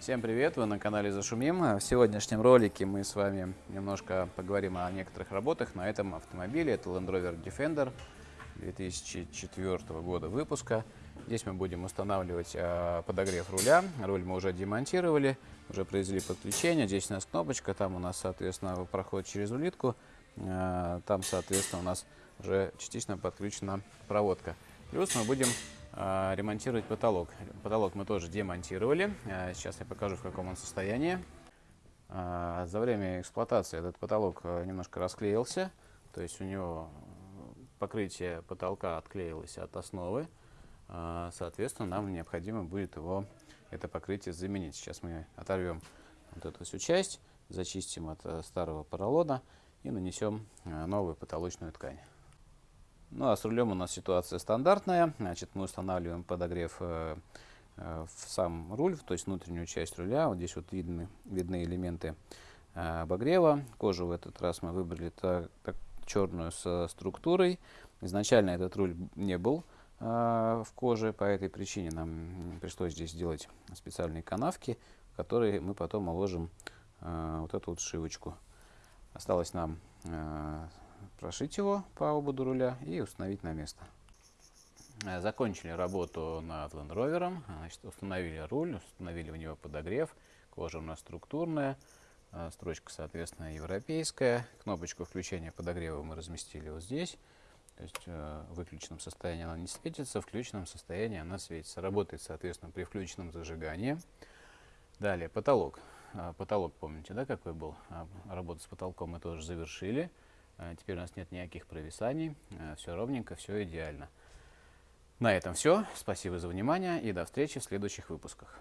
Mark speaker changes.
Speaker 1: Всем привет, вы на канале Зашумим. В сегодняшнем ролике мы с вами немножко поговорим о некоторых работах на этом автомобиле. Это Land Rover Defender 2004 года выпуска. Здесь мы будем устанавливать э, подогрев руля. Руль мы уже демонтировали, уже произвели подключение. Здесь у нас кнопочка, там у нас, соответственно, проход через улитку. Э, там, соответственно, у нас уже частично подключена проводка. Плюс мы будем ремонтировать потолок. Потолок мы тоже демонтировали. Э, сейчас я покажу, в каком он состоянии. Э, за время эксплуатации этот потолок э, немножко расклеился. То есть у него покрытие потолка отклеилось от основы. Соответственно, нам необходимо будет его, это покрытие заменить. Сейчас мы оторвем вот эту всю часть, зачистим от э, старого поролона и нанесем э, новую потолочную ткань. Ну а с рулем у нас ситуация стандартная. Значит, мы устанавливаем подогрев э, э, в сам руль, то есть внутреннюю часть руля. Вот здесь вот видны, видны элементы э, обогрева. Кожу в этот раз мы выбрали так, так, черную с структурой. Изначально этот руль не был э, в коже, по этой причине нам пришлось здесь сделать специальные канавки, в которые мы потом уложим э, вот эту вот шивочку. Осталось нам прошить его по ободу руля и установить на место. Э, закончили работу над Land Rover, значит, установили руль, установили в него подогрев, кожа у нас структурная, э, строчка, соответственно, европейская. Кнопочку включения подогрева мы разместили вот здесь. То есть э, в выключенном состоянии она не светится, в включенном состоянии она светится. Работает, соответственно, при включенном зажигании. Далее потолок. Потолок, помните, да, какой был? Работу с потолком мы тоже завершили. Теперь у нас нет никаких провисаний, все ровненько, все идеально. На этом все. Спасибо за внимание и до встречи в следующих выпусках.